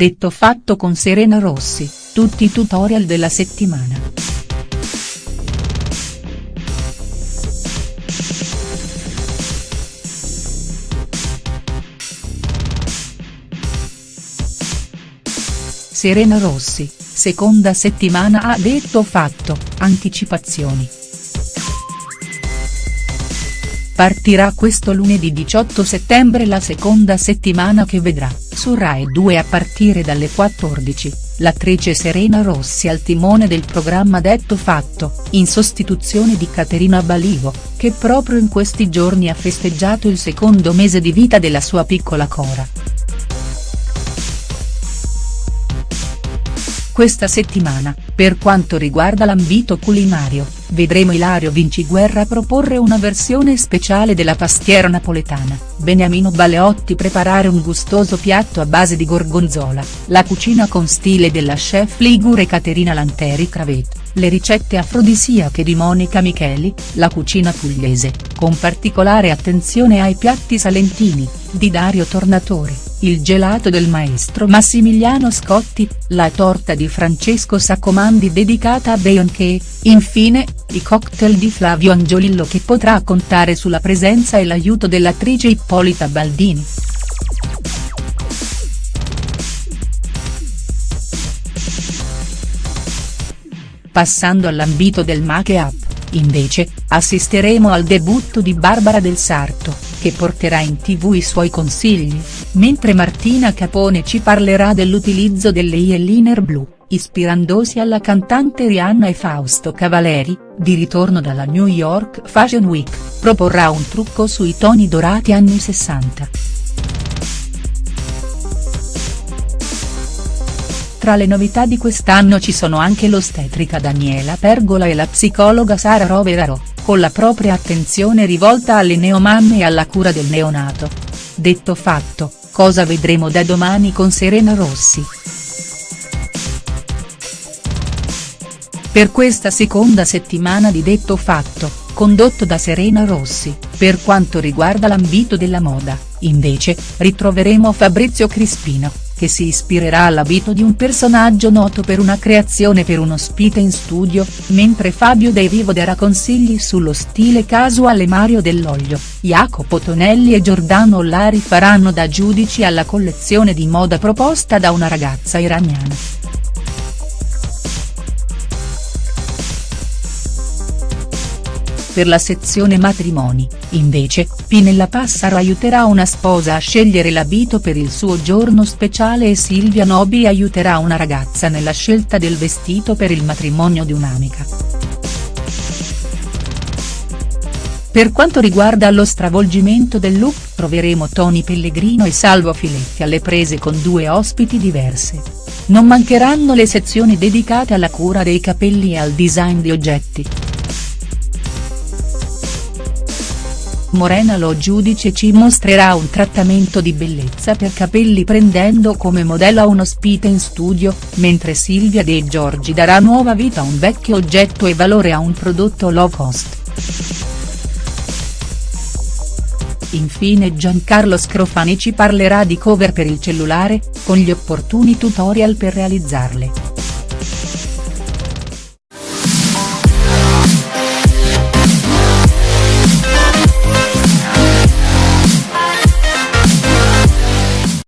Detto fatto con Serena Rossi, tutti i tutorial della settimana. Serena Rossi, seconda settimana ha detto fatto, anticipazioni. Partirà questo lunedì 18 settembre la seconda settimana che vedrà, su Rai 2 a partire dalle 14, l'attrice Serena Rossi al timone del programma Detto Fatto, in sostituzione di Caterina Balivo, che proprio in questi giorni ha festeggiato il secondo mese di vita della sua piccola Cora. Questa settimana, per quanto riguarda l'ambito culinario, vedremo Ilario Vinciguerra proporre una versione speciale della pastiera napoletana, Beniamino Baleotti preparare un gustoso piatto a base di gorgonzola, la cucina con stile della chef ligure Caterina Lanteri Cravet, le ricette afrodisiache di Monica Micheli, la cucina pugliese, con particolare attenzione ai piatti salentini, di Dario Tornatore il gelato del maestro Massimiliano Scotti, la torta di Francesco Saccomandi dedicata a Beyoncé, infine, i cocktail di Flavio Angiolillo che potrà contare sulla presenza e l'aiuto dell'attrice Ippolita Baldini. Passando all'ambito del make-up, invece, assisteremo al debutto di Barbara Del Sarto, che porterà in tv i suoi consigli, mentre Martina Capone ci parlerà dell'utilizzo delle eyeliner blu, ispirandosi alla cantante Rihanna e Fausto Cavaleri, di ritorno dalla New York Fashion Week, proporrà un trucco sui toni dorati anni 60. Tra le novità di quest'anno ci sono anche l'ostetrica Daniela Pergola e la psicologa Sara Roveraro con la propria attenzione rivolta alle neomamme e alla cura del neonato. Detto fatto, cosa vedremo da domani con Serena Rossi?. Per questa seconda settimana di Detto Fatto, condotto da Serena Rossi, per quanto riguarda l'ambito della moda, invece, ritroveremo Fabrizio Crispino che si ispirerà all'abito di un personaggio noto per una creazione per un ospite in studio, mentre Fabio De Vivo darà consigli sullo stile casuale Mario Dell'Olio, Jacopo Tonelli e Giordano Lari faranno da giudici alla collezione di moda proposta da una ragazza iraniana. Per la sezione matrimoni, invece, Pinella Passaro aiuterà una sposa a scegliere l'abito per il suo giorno speciale e Silvia Nobi aiuterà una ragazza nella scelta del vestito per il matrimonio di un'amica. Per quanto riguarda lo stravolgimento del look troveremo Tony Pellegrino e Salvo Filetti alle prese con due ospiti diverse. Non mancheranno le sezioni dedicate alla cura dei capelli e al design di oggetti. Morena Lo giudice ci mostrerà un trattamento di bellezza per capelli prendendo come modello a un ospite in studio, mentre Silvia De Giorgi darà nuova vita a un vecchio oggetto e valore a un prodotto low cost. Infine Giancarlo Scrofani ci parlerà di cover per il cellulare, con gli opportuni tutorial per realizzarle.